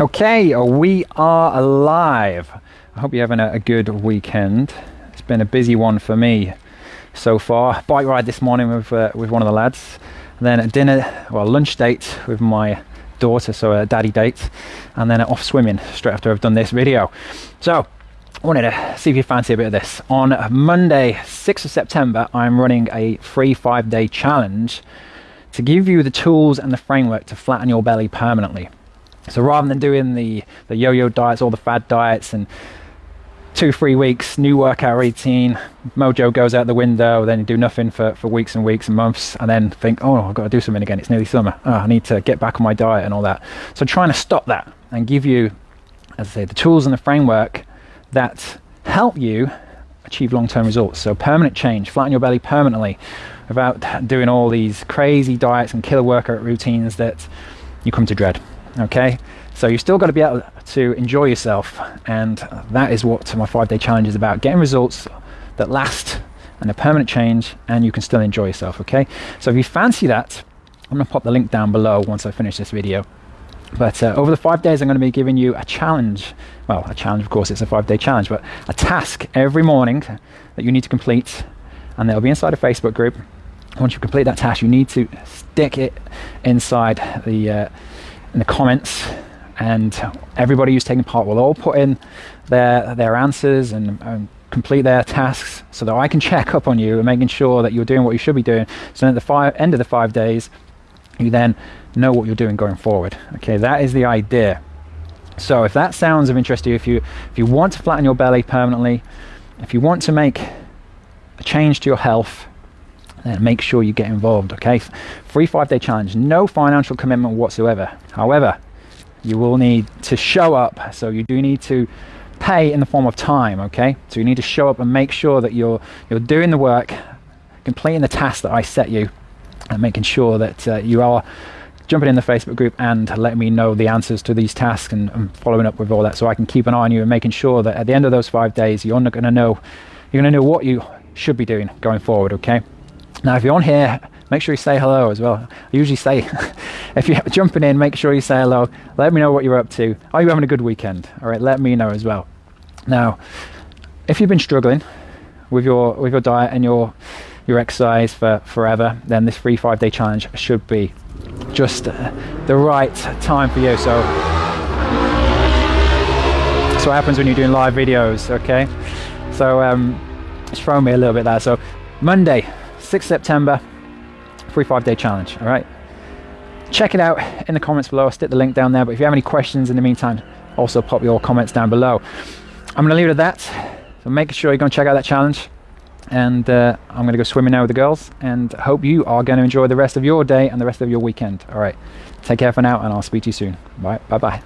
Okay, we are alive. I hope you're having a, good weekend. It's been a busy one for me so far. Bike ride this morning with uh, with one of the lads, and then a dinner, well, lunch date with my daughter, so a daddy date, and then off swimming straight after I've done this video. So, I wanted to see if you fancy a bit of this. On Monday, 6th of September, I'm running a free five day challenge to give you the tools and the framework to flatten your belly permanently. So rather than doing the, the yo-yo diets, all the fad diets and two, three weeks, new workout routine, mojo goes out the window, then you do nothing for, for weeks and weeks and months, and then think, oh, I've got to do something again. It's nearly summer. Oh, I need to get back on my diet and all that. So trying to stop that and give you, as I say, the tools and the framework that help you achieve long-term results. So permanent change, flatten your belly permanently without doing all these crazy diets and killer workout routines that you come to dread okay? So you've still got to be able to enjoy yourself and that is what my five day challenge is about getting results that last and a permanent change and you can still enjoy yourself okay? So if you fancy that i'm going to pop the link down below once i finish this video. But uh, over the five days i'm going to be giving you a challenge. Well a challenge of course it's a five day challenge but a task every morning that you need to complete and they'll be inside a facebook group. Once you complete that task you need to stick it inside the uh, in the comments and everybody who's taking part will all put in their their answers and, and, complete their tasks so that I can check up on you and making sure that you're doing what you should be doing. So at the five, end of the five days you then know what you're doing going forward. Okay that is the idea. So if that sounds of interest to you if you if you want to flatten your belly permanently if you want to make a change to your health then make sure you get involved okay? Free five day challenge. No financial commitment whatsoever. However you will need to show up. So you do need to pay in the form of time okay? So you need to show up and make sure that you're you're doing the work completing the task that I set you and making sure that uh, you are jumping in the Facebook group and letting me know the answers to these tasks and, and, following up with all that so I can keep an eye on you and making sure that at the end of those five days you're not to know you're to know what you should be doing going forward okay now, if you're on here, make sure you say hello as well. I usually say, if you're jumping in, make sure you say hello. Let me know what you're up to. Are you having a good weekend? All right, let me know as well. Now, if you've been struggling with your with your diet and your your exercise for forever, then this free five day challenge should be just uh, the right time for you. So, that's what happens when you're doing live videos. Okay, so um, it's me a little bit there. So, Monday, 6th September, free five day challenge. All right. Check it out in the comments below. I'll stick the link down there. But if you have any questions in the meantime, also pop your comments down below. I'm going to leave it at that. So make sure you go and check out that challenge. And uh, I'm going to go swimming now with the girls. And hope you are going to enjoy the rest of your day and the rest of your weekend. All right. Take care for now, and I'll speak to you soon. Bye. Bye bye.